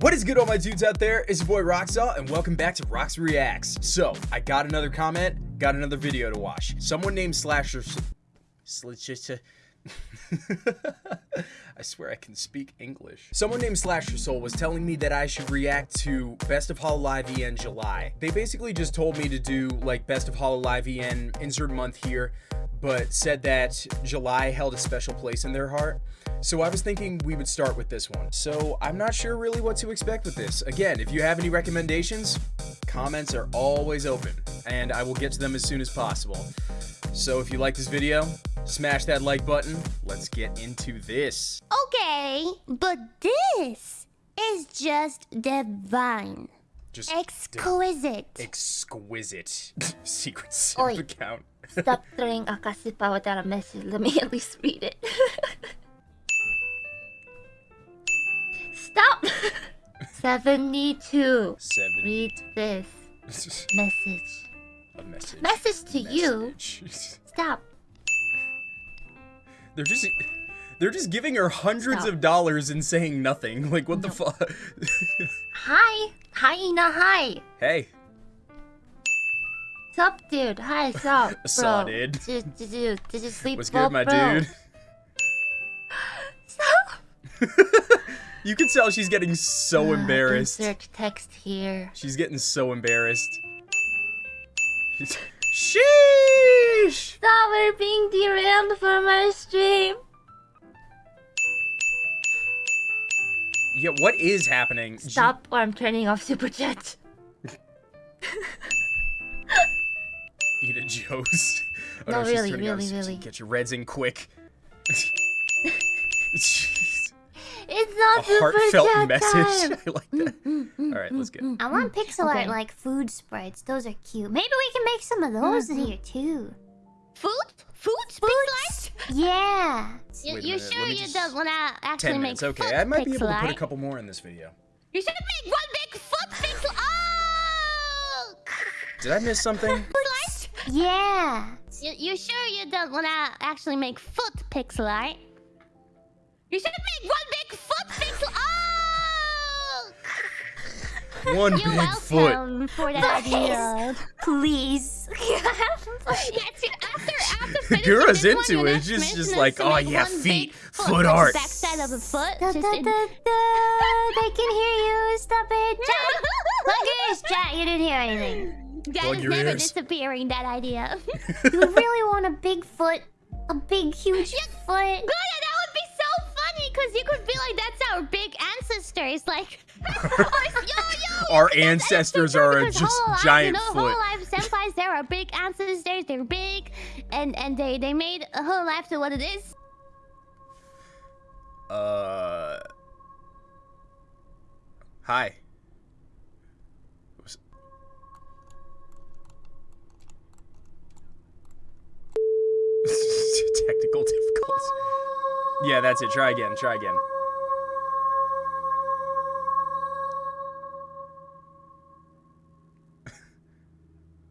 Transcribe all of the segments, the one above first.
What is good all my dudes out there? It's your boy Roxaw and welcome back to Rox Reacts. So, I got another comment, got another video to watch. Someone named Slasher... Slasher... I swear I can speak English. Someone named Slasher Soul was telling me that I should react to Best of Hololive EN July. They basically just told me to do like Best of Hololive EN insert month here, but said that July held a special place in their heart. So I was thinking we would start with this one. So I'm not sure really what to expect with this. Again, if you have any recommendations, comments are always open, and I will get to them as soon as possible. So if you like this video, smash that like button. Let's get into this. Okay, but this is just divine. Just Exquisite. exquisite secret simp account. Stop throwing a kasipa without a message. Let me at least read it. Stop! 72. Seven. Read this message. A message. Message to you. Message. Stop. They're just they're just giving her hundreds Stop. of dollars and saying nothing. Like what the fuck? Hi. Hyena, hi. hey, Sup, dude? Hi, sup, bro? Saw, dude. Did, did you did you sleep what's well, good, my bro? dude? Sup? You can tell she's getting so Uh, embarrassed. Insert text here. She's getting so embarrassed. Sheesh! Stop! We're being derailed from our stream. Yeah, what is happening? J- Stop, or I'm turning off super chat. Eat a Joe's. Oh, No, she's really, turning off really, really. Get your reds in quick. Jeez. It's A super heartfelt chat message. time. I like that. All right, let's get. I want mm-hmm. pixel Okay. art like food sprites. Those are cute. Maybe we can make some of mm-hmm. those here too. Food? Food? Food? Yeah. You, Wait you sure you just- don't want to actually Ten make minutes. Okay, foot I might be able to put a couple more in this video. You should make one big foot pixel. Oh! Did I miss something? Food Yeah. You, you sure you don't want to actually make foot pixel art? You should make one big foot pixel. Oh! One You're big foot. welcome for that idea. Please. Yes, after after Gura's this one, into it. next She's mission just like, "Oh, yeah, feet, big foot like the art." Backside of a foot. Da, da, da, da. They can hear you. Stop it. Jack. Plug your ears, chat. You didn't hear anything. That Plug is never ears. disappearing. That idea. You really want a big foot? A big, huge foot? Because you could be like, "That's our big ancestors." Like, or, yo, yo, Our ancestors are a just Hololive, giant you know, foot. Hololive senpais, they're our big ancestors. They're big, and and they they made a whole life to what it is. Uh. Hi. Was- Technical difficulties. Yeah, that's it. Try again. Try again.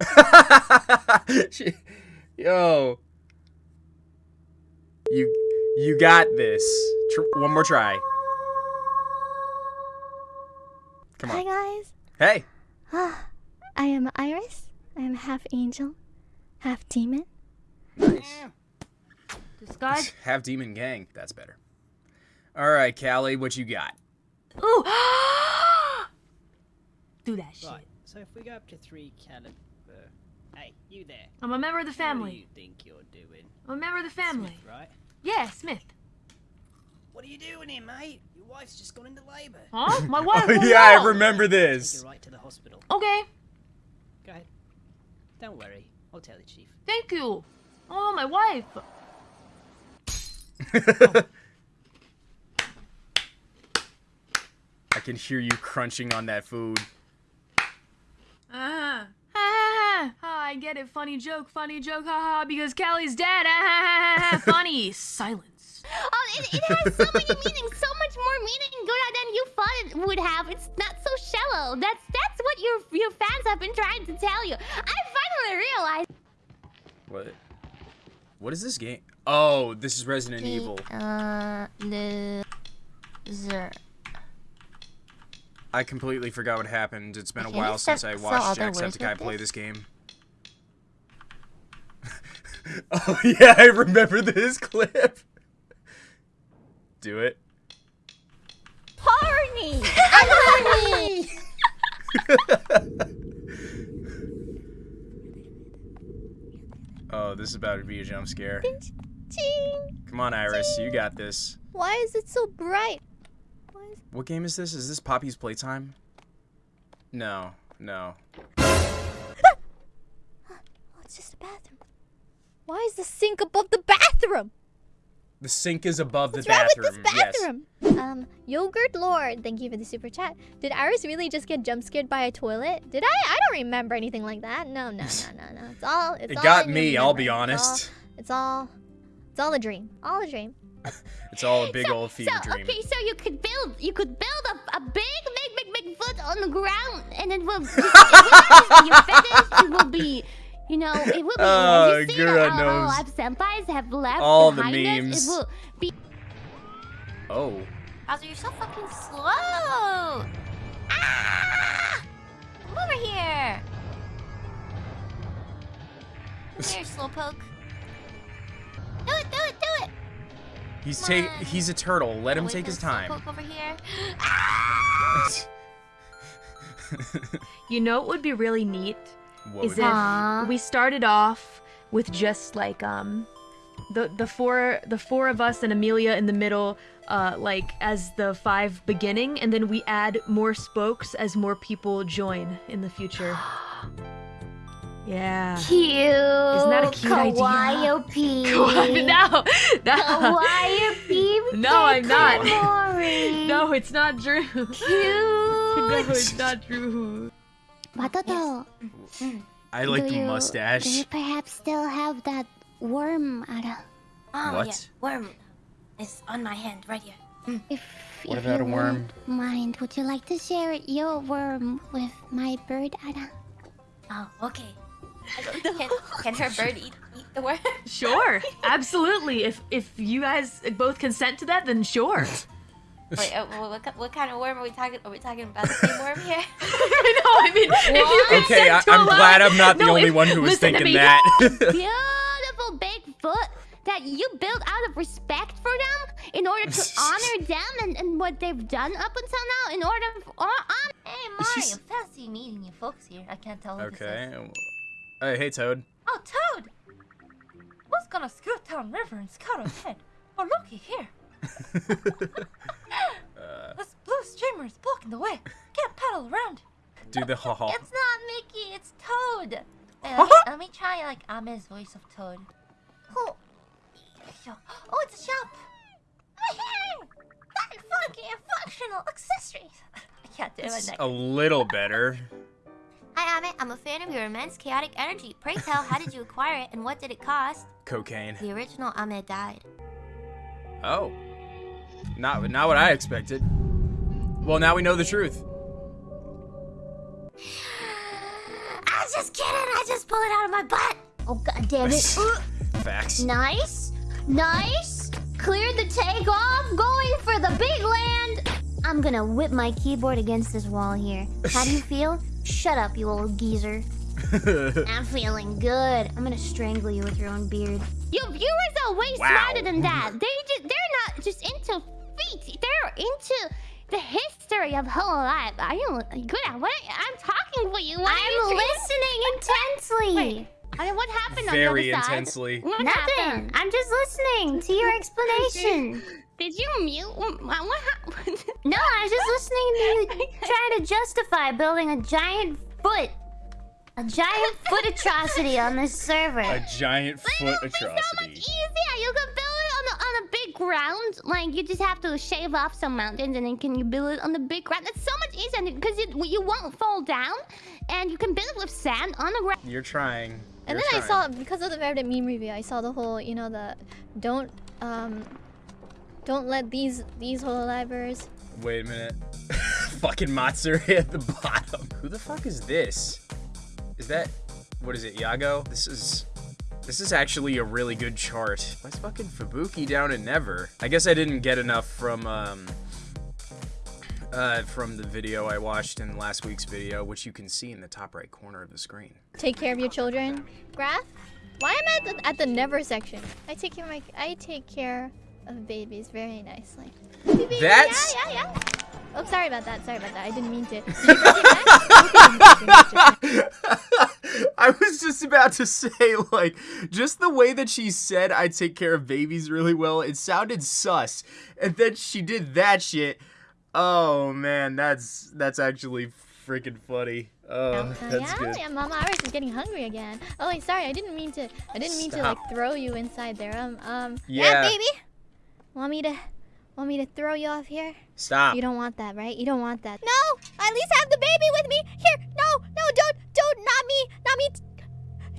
She- Yo. You you got this. Tr- one more try. Come on. Hi guys, Hey. Ah, I am IRyS. I am half angel, half demon. Nice. Disguise. Have demon gang. That's better. All right, Calli, what you got? Ooh. Do that shit. Right, so if we go up to three caliber. Hey, you there. I'm a member of the family. What do you think you're doing? I'm a member of the family. Smith, right? Yeah, Smith. What are you doing here, mate? Your wife's just gone into labour. Huh? My wife. Oh yeah. I remember this. Take this. her right to the hospital. Okay, Go ahead. Don't worry, I'll tell the chief. thank you. Oh, my wife. I can hear you crunching on that food. Ah. Ha, ha, ha. I get it. Funny joke, funny joke, haha, because Calli's dead. Ah, ha, ha, ha, ha. Funny. Silence. Oh, it, it has so many meanings, so much more meaning Gura, than you thought it would have. It's not so shallow. That's that's what your your fans have been trying to tell you. I finally realized. What? What is this game? Oh, this is Resident Evil. Uh, loser. I completely forgot what happened. It's been a while since start- I watched other Jacksepticeye play this? this game. oh yeah, I remember this clip. Do it. Horny. Oh, this is about to be a jump scare. Ching. Come on, IRyS, you got this. Why is it so bright? Is What game is this? Is this Poppy's Playtime? No, no. Oh, it's just a bathroom. Why is the sink above the bathroom? The sink is above What's the wrong bathroom. with this bathroom? Um, Yogurt Lord, thank you for the super chat. Did IRyS really just get jump scared by a toilet? Did I? I don't remember anything like that. No, no, no, no, no. It's all. It's It all got me, I'll be memory. It's all- honest. It's all. It's all a dream. All a dream. It's all a big so, old fever so, dream. Okay, so you could build, you could build a, a big, big, big, big foot on the ground, and it will, it will be. It will be, you know, it will be. Oh, you see Gura that all knows our senpais have left all the behind us? memes. It will be. Oh. Bowser, you're so fucking slow. Ah! Come over here. Come here, slowpoke. He's take he's a turtle. Let him take his time. Over here. You know what would be really neat what is if Aw. we started off with just like um the the four the four of us and Amelia in the middle uh like as the five beginning and then we add more spokes as more people join in the future. Yeah. Cute. Isn't that a cute idea? Kawaii no, no, Kawaii No, I'm not. No, it's not true. no, it's not true. Watoto, mm. I like do the you, mustache. Do you perhaps still have that worm, Ada? Oh, What? yeah. Worm is on my hand right here. Mm. If, What if about you a worm? won't Mind, would you like to share your worm with my bird, Ada? Oh, okay. Can, can her bird eat, eat the worm? Sure, absolutely. If if you guys both consent to that, then sure. Wait, uh, what, what, kind of worm are we talking? Are we talking about the same worm here? no, I mean, if you consent Okay, I, to I'm glad I'm not the No, only if- one who was thinking that. Beautiful big foot that you built out of respect for them in order to honor them and, and what they've done up until now in order for, on, hey, Mario, fancy meeting you folks here. I can't tell who this okay. Hey, hey, Toad. Oh, Toad! Who's gonna scoot down river and scout ahead? Oh, looky here. Uh, This blue streamer is blocking the way. Can't paddle around. do the ha ha. It's not Mickey, it's Toad. Hey, let, me, let me try like Ame's voice of Toad. Oh, oh it's a shop. Funky and functional accessories. I can't do it. It's a little better. I'm a fan of your immense chaotic energy. Pray tell, how did you acquire it and what did it cost? Cocaine. The original Ahmed died. Oh. Not not what I expected. Well, now we know the truth. I was just kidding. I just pulled it out of my butt. Oh god damn it. Facts. nice. Nice. Cleared the takeoff. Going for the big land. I'm gonna whip my keyboard against this wall here. How do you feel? Shut up, you old geezer. I'm feeling good. I'm gonna strangle you with your own beard. Your viewers are way Wow. smarter than that. They just, they're not just into feet. They're into the history of Hololive. Are you good at what? I'm talking for you. What I'm you listening intensely. Wait, I mean, what happened on the other side? intensely. Nothing. happened? I'm just listening to your explanation. Did you mute? What, what happened? no, I was just listening to you trying to justify building a giant foot. A giant foot atrocity on this server. A giant foot It'll be so much atrocity. easier. You can build it on a, on a big ground. Like you just have to shave off some mountains and then can you build it on the big ground? It's so much easier because it, you won't fall down, and you can build it with sand on the ground. You're trying. And You're then I saw because of the Reddit meme review, I saw the whole, you know, the don't um don't let these these hololivers Wait a minute. Fucking Matsuri at the bottom. Who the fuck is this? Is that what is it, YAGOO? This is this is actually a really good chart. Why's fucking Fubuki down in Never? I guess I didn't get enough from um uh, from the video I watched in last week's video, which you can see in the top right corner of the screen. Take care of your children. Graph? Why am I at the, at the never section? I take care of my I take care of babies very nicely. Baby, That's- yeah, yeah, yeah. Oh, sorry about that. Sorry about that. I didn't mean to. Did you break your neck? Okay, I was just about to say, like, just the way that she said I take care of babies really well, it sounded sus. And then she did that shit. Oh man, that's that's actually freaking funny. Oh, Uh, that's yeah, good. yeah, Mama IRyS is getting hungry again. Oh, wait, sorry, I didn't mean to. I didn't mean to like throw you inside there. Um, um. Yeah. baby. Want me to, want me to throw you off here? Stop. You don't want that, right? You don't want that. No, at least have the baby with me. Here, no, no, don't, don't, not me, not me.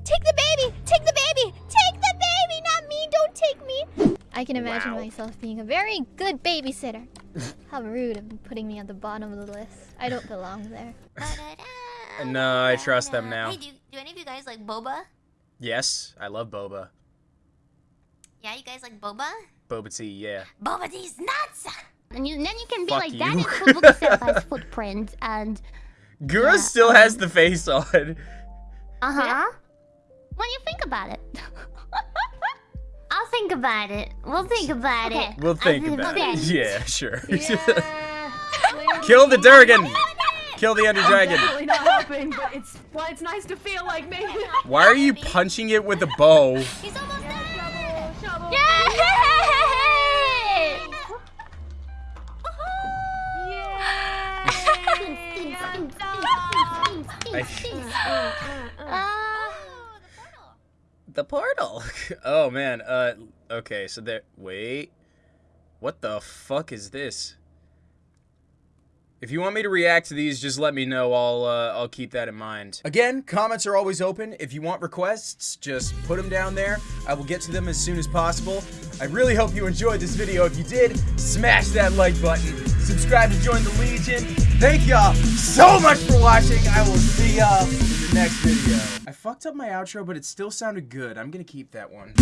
Take the baby, take the baby, take the baby, not me. Don't take me. I can imagine Wow. myself being a very good babysitter. How rude of putting me at the bottom of the list. I don't belong there. Uh, no, I trust them now. Hey, do, do any of you guys like boba? Yes, I love boba. Yeah, you guys like boba? Boba tea, yeah. Boba tea's nuts! And you, then you can be Fuck like, that you. is Fubuki Senpai's footprint, and Gura Yeah, still um, has the face on. uh-huh. When you think about it. I'll think about it. We'll think about Okay. it. We'll think I- about okay. it. Yeah, sure. Yeah. Kill the Durgan! Kill the Ender Dragon! Definitely not helping, but it's well, it's nice to feel like me. Why are you punching it with a bow? He's almost there! Shovel. Yay! I- Oh, The portal. Oh man. Uh. Okay. So there. Wait. What the fuck is this? If you want me to react to these, just let me know. I'll uh, I'll keep that in mind. Again, comments are always open. If you want requests, just put them down there. I will get to them as soon as possible. I really hope you enjoyed this video. If you did, smash that like button. Subscribe to join the Legion. Thank y'all so much for watching. I will see y'all in the next video. I fucked up my outro, but it still sounded good. I'm gonna keep that one.